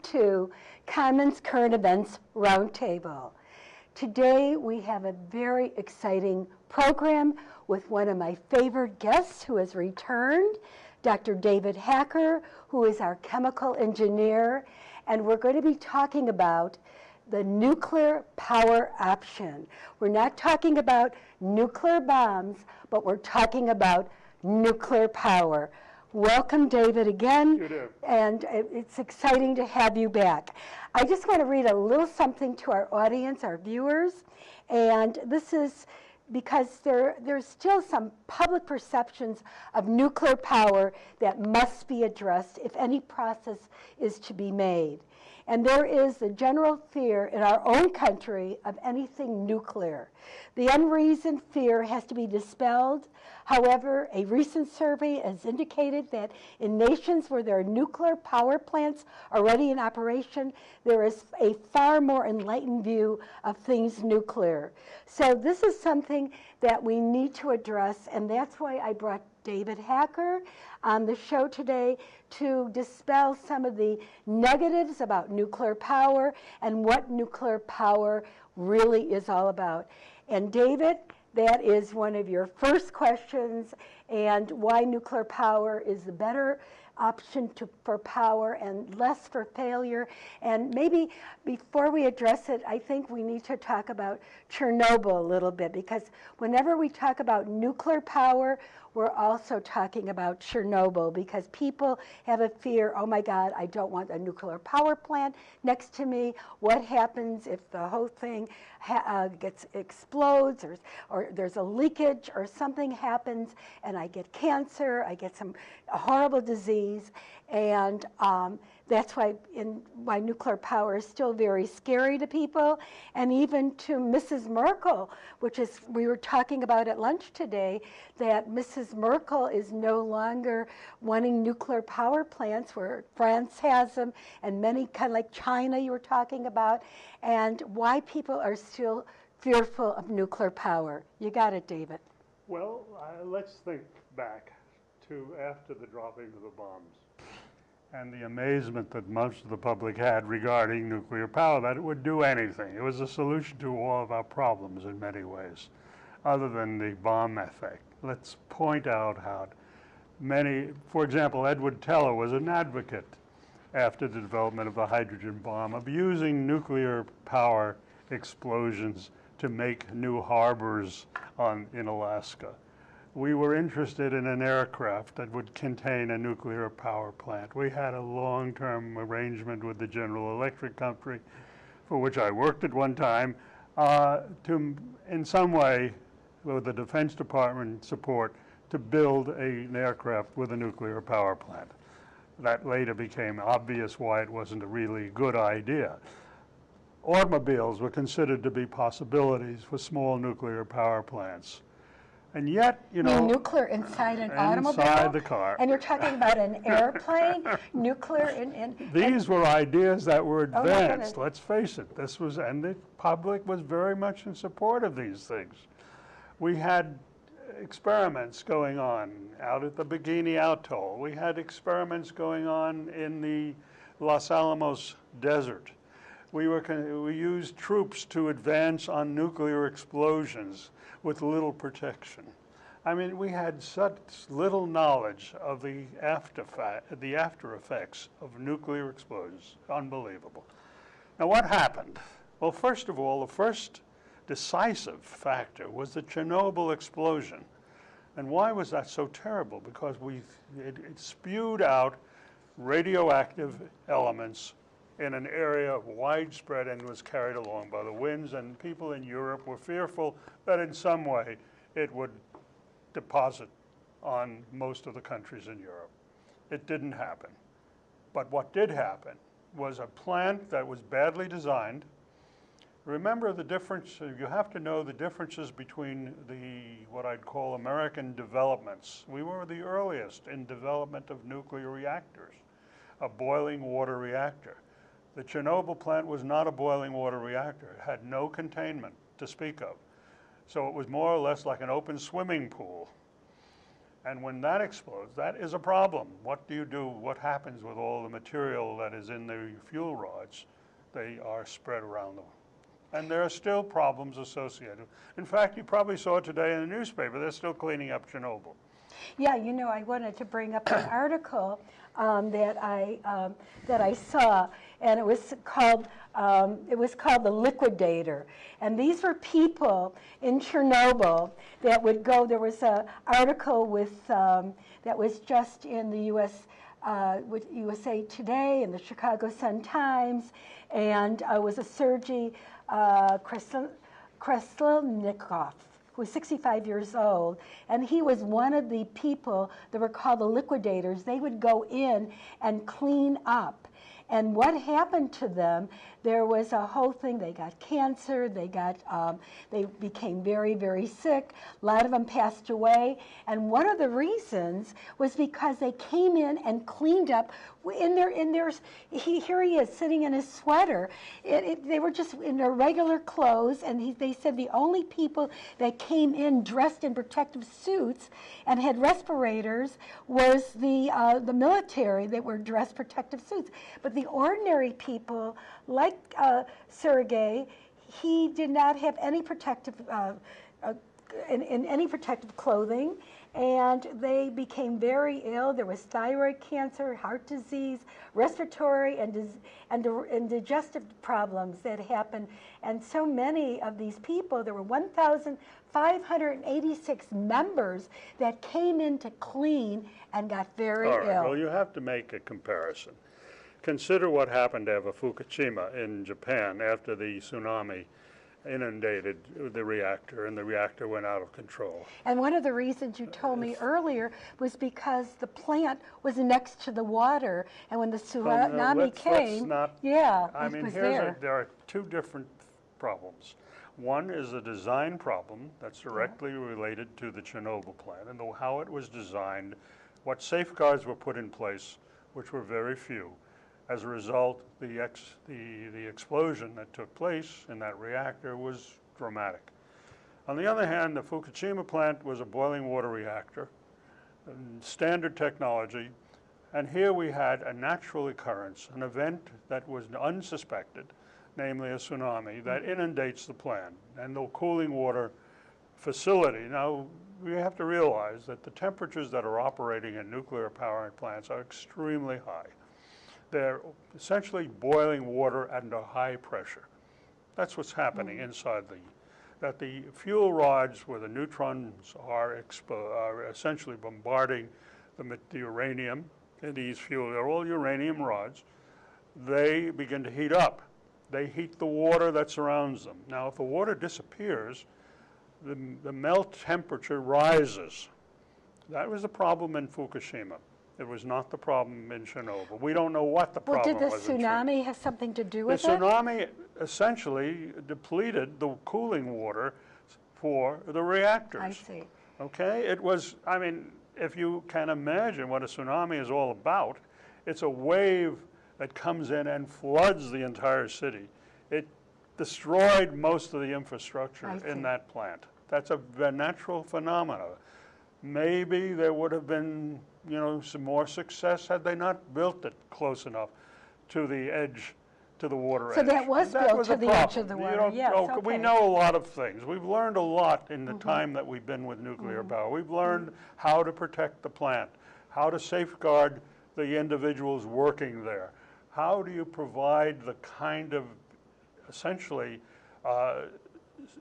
to Commons Current Events Roundtable. Today we have a very exciting program with one of my favorite guests who has returned, Dr. David Hacker, who is our chemical engineer, and we're going to be talking about the nuclear power option. We're not talking about nuclear bombs, but we're talking about nuclear power. Welcome, David, again. You do. And it's exciting to have you back. I just want to read a little something to our audience, our viewers. And this is because there, there's still some public perceptions of nuclear power that must be addressed if any process is to be made. And there is the general fear in our own country of anything nuclear. The unreasoned fear has to be dispelled. However, a recent survey has indicated that in nations where there are nuclear power plants already in operation, there is a far more enlightened view of things nuclear. So this is something that we need to address, and that's why I brought David Hacker on the show today to dispel some of the negatives about nuclear power and what nuclear power really is all about. And David, that is one of your first questions and why nuclear power is the better option to, for power and less for failure. And maybe before we address it, I think we need to talk about Chernobyl a little bit because whenever we talk about nuclear power, we're also talking about Chernobyl because people have a fear, oh my God, I don't want a nuclear power plant next to me. What happens if the whole thing uh, gets explodes or, or there's a leakage or something happens and I get cancer, I get some horrible disease. And um, that's why, in, why nuclear power is still very scary to people, and even to Mrs. Merkel, which is, we were talking about at lunch today, that Mrs. Merkel is no longer wanting nuclear power plants where France has them, and many, kind of like China you were talking about, and why people are still fearful of nuclear power. You got it, David. Well, uh, let's think back to after the dropping of the bombs and the amazement that most of the public had regarding nuclear power, that it would do anything. It was a solution to all of our problems in many ways, other than the bomb effect. Let's point out how many, for example, Edward Teller was an advocate after the development of the hydrogen bomb of using nuclear power explosions to make new harbors on, in Alaska we were interested in an aircraft that would contain a nuclear power plant. We had a long-term arrangement with the General Electric Company, for which I worked at one time, uh, to, in some way, with the Defense Department support, to build a, an aircraft with a nuclear power plant. That later became obvious why it wasn't a really good idea. Automobiles were considered to be possibilities for small nuclear power plants. And yet, you know. nuclear inside an automobile? Inside the car. And you're talking about an airplane, nuclear in, in These were ideas that were oh, advanced, oh, let's face it. This was, and the public was very much in support of these things. We had experiments going on out at the Bikini Atoll. We had experiments going on in the Los Alamos Desert. We, were, we used troops to advance on nuclear explosions with little protection. I mean, we had such little knowledge of the after, the after effects of nuclear explosions. Unbelievable. Now, what happened? Well, first of all, the first decisive factor was the Chernobyl explosion. And why was that so terrible? Because we, it, it spewed out radioactive elements in an area widespread and was carried along by the winds, and people in Europe were fearful that in some way it would deposit on most of the countries in Europe. It didn't happen. But what did happen was a plant that was badly designed. Remember the difference, you have to know the differences between the, what I'd call American developments. We were the earliest in development of nuclear reactors, a boiling water reactor. The Chernobyl plant was not a boiling water reactor. It had no containment to speak of. So it was more or less like an open swimming pool. And when that explodes, that is a problem. What do you do? What happens with all the material that is in the fuel rods? They are spread around them. And there are still problems associated. In fact, you probably saw today in the newspaper, they're still cleaning up Chernobyl. Yeah, you know, I wanted to bring up an article um, that I um, that I saw, and it was called um, it was called the Liquidator, and these were people in Chernobyl that would go. There was a article with um, that was just in the U.S. Uh, with USA Today and the Chicago Sun Times, and uh, was a Sergei uh, Kreslnikov who was 65 years old, and he was one of the people that were called the liquidators. They would go in and clean up. And what happened to them, there was a whole thing. They got cancer, they, got, um, they became very, very sick. A lot of them passed away. And one of the reasons was because they came in and cleaned up in their, in their he, here he is sitting in his sweater. It, it, they were just in their regular clothes, and he, they said the only people that came in dressed in protective suits and had respirators was the, uh, the military that were dressed protective suits. But the ordinary people, like uh, Sergei, he did not have any protective, uh, uh, in, in any protective clothing, and they became very ill. There was thyroid cancer, heart disease, respiratory and, and, and digestive problems that happened. And so many of these people, there were 1,586 members that came in to clean and got very All right, ill. well, you have to make a comparison. Consider what happened to Fukushima in Japan after the tsunami inundated the reactor and the reactor went out of control. And one of the reasons you told me earlier was because the plant was next to the water, and when the Well, no, tsunami let's- let's came, not- yeah, I mean, was here's a, there. there are two different problems. One is a design problem that's directly related to the Chernobyl plant and the, how it was designed, what safeguards were put in place, which were very few. As a result, the, ex, the, the explosion that took place in that reactor was dramatic. On the other hand, the Fukushima plant was a boiling water reactor, standard technology, and here we had a natural occurrence, an event that was unsuspected, namely a tsunami, that inundates the plant and the cooling water facility. Now, we have to realize that the temperatures that are operating in nuclear power plants are extremely high. They're essentially boiling water under high pressure. That's what's happening mm. inside the, that the fuel rods where the neutrons are, expo- are essentially bombarding the, the uranium in these fuel, they're all uranium rods, they begin to heat up. They heat the water that surrounds them. Now, if the water disappears, the, the melt temperature rises. That was the problem in Fukushima. It was not the problem in Chernobyl. We don't know what the Well, problem did the was in Chernobyl. tsunami have something to do The with it? The tsunami essentially depleted the cooling water for the reactors. I see. Okay, it was, I mean, if you can imagine what a tsunami is all about, it's a wave that comes in and floods the entire city. It destroyed most of the infrastructure in that plant. That's a natural phenomena. Maybe there would have been, you know, some more success had they not built it close enough to the edge, to the water So edge. that was built was to a the edge of problem. the You water. don't- Yes, We okay. know a lot of things. We've learned a lot in Mm-hmm. the time that we've been with nuclear power. We've learned how to protect the plant, how to safeguard the individuals working there. How do you provide the kind of essentially uh,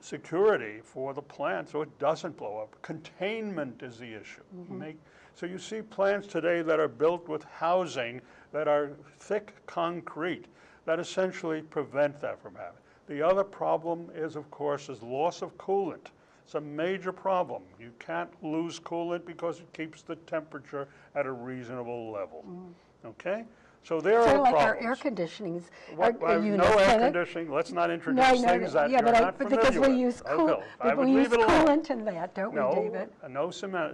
security for the plant so it doesn't blow up. Containment is the issue. Mm-hmm. Make, so you see plants today that are built with housing that are thick concrete that essentially prevent that from happening. The other problem is, of course, is loss of coolant. It's a major problem. You can't lose coolant because it keeps the temperature at a reasonable level. Mm. Okay? So there Sort are like problems. our air conditionings. What- our- No air conditioning, let's not No, introduce no, things that yeah, you're but I, not but familiar because we use cool. I we use coolant in that, don't we, No, David? uh, no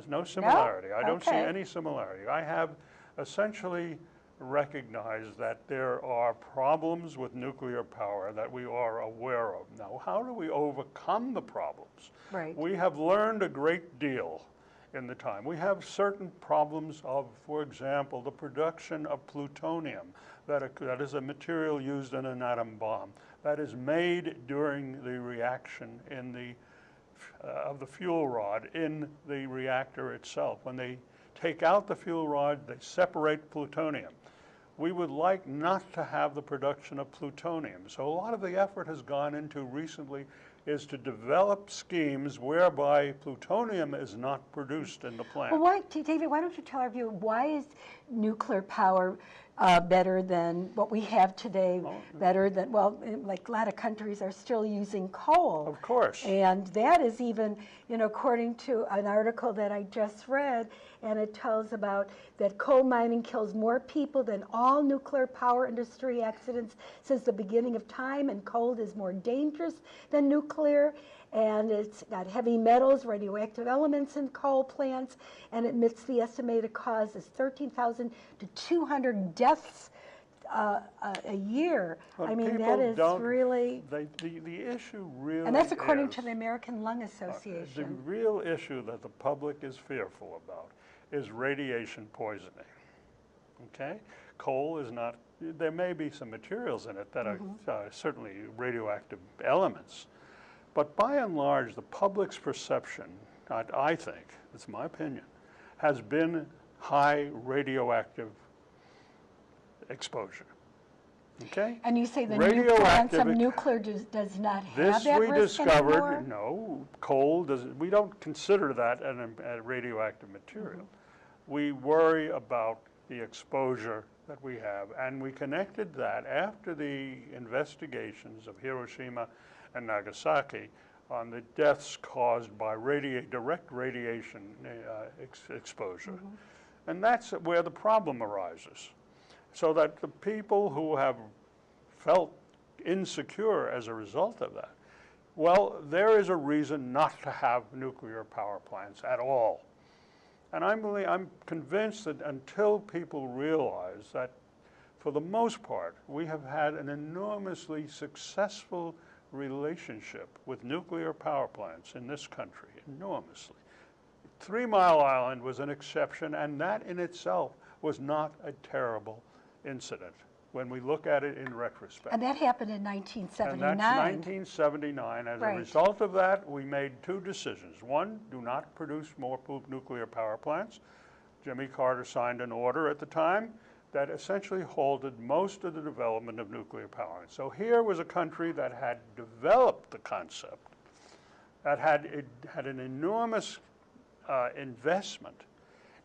no similarity. I don't see any similarity. I have essentially recognized that there are problems with nuclear power that we are aware of. Now, how do we overcome the problems? Right. We have learned a great deal in the time. We have certain problems of, for example, the production of plutonium, that, that is a material used in an atom bomb, that is made during the reaction in the, uh, of the fuel rod in the reactor itself. When they take out the fuel rod, they separate plutonium. We would like not to have the production of plutonium. So a lot of the effort has gone into recently is to develop schemes whereby plutonium is not produced in the plant. Well, why, David, why don't you tell our viewer, why is nuclear power uh, better than what we have today? Better than, well, like a lot of countries are still using coal. Of course. And that is even, you know, according to an article that I just read, and it tells about that coal mining kills more people than all nuclear power industry accidents since the beginning of time, and coal is more dangerous than nuclear. And it's got heavy metals, radioactive elements in coal plants, and it admits the estimated cause is 13,000 to 200 deaths uh, a, a year. I mean, that is really, they- The, the issue really and that's according is- to the American Lung Association. The real issue that the public is fearful about is radiation poisoning. Okay? Coal is not, there may be some materials in it that are uh, certainly radioactive elements. But by and large, the public's perception, I, I think, it's my opinion, has been high radioactive exposure. Okay? And you say the new plants of nuclear does, does not have This that we risk discovered, anymore? no, coal does, we don't consider that an, a radioactive material. Mm-hmm. We worry about the exposure that we have, and we connected that after the investigations of Hiroshima and Nagasaki on the deaths caused by radia, direct radiation uh, ex- exposure. Mm-hmm. And that's where the problem arises. So that the people who have felt insecure as a result of that, well, there is a reason not to have nuclear power plants at all. And I'm, really, I'm convinced that until people realize that, for the most part, we have had an enormously successful relationship with nuclear power plants in this country, enormously. Three Mile Island was an exception, and that in itself was not a terrible incident when we look at it in retrospect. And that happened in 1979. And 1979. that's 1979. As a result of that, we made two decisions. One, do not produce more nuclear power plants. Jimmy Carter signed an order at the time that essentially halted most of the development of nuclear power. So here was a country that had developed the concept, that had, it had an enormous uh, investment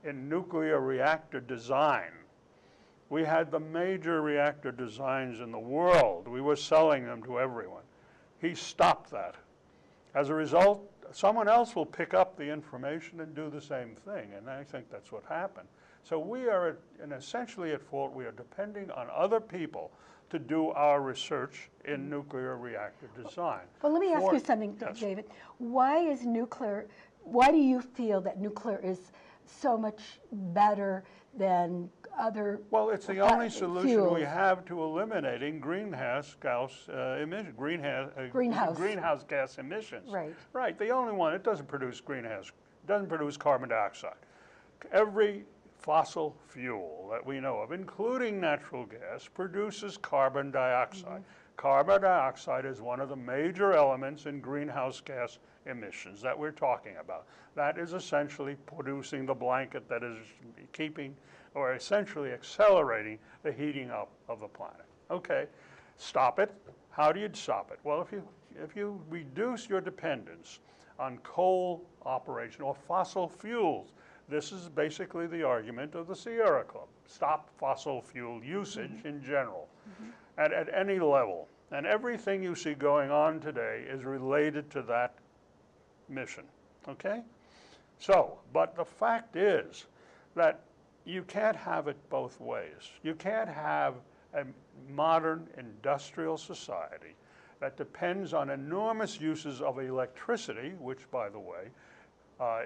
in nuclear reactor design. We had the major reactor designs in the world. We were selling them to everyone. He stopped that. As a result, someone else will pick up the information and do the same thing, and I think that's what happened. So we are, at- and essentially at fault, we are depending on other people to do our research in nuclear reactor design. Well, let me ask For- you something, Yes. David. Why is nuclear, why do you feel that nuclear is so much better than other? Well, it's the only solution we have to eliminating greenhouse gas uh, emission, greenhouse, uh, Greenhouse. greenhouse gas emissions. Right. Right, the only one, it doesn't produce greenhouse, doesn't produce carbon dioxide. Every fossil fuel that we know of, including natural gas, produces carbon dioxide. Mm-hmm. Carbon dioxide is one of the major elements in greenhouse gas emissions that we're talking about. That is essentially producing the blanket that is keeping, or essentially accelerating the heating up of the planet. Okay, stop it. How do you stop it? Well, if you, if you reduce your dependence on coal operation or fossil fuels, this is basically the argument of the Sierra Club. Stop fossil fuel usage in general, at, at any level. And everything you see going on today is related to that mission, okay? So, but the fact is that you can't have it both ways. You can't have a modern industrial society that depends on enormous uses of electricity, which, by the way, uh,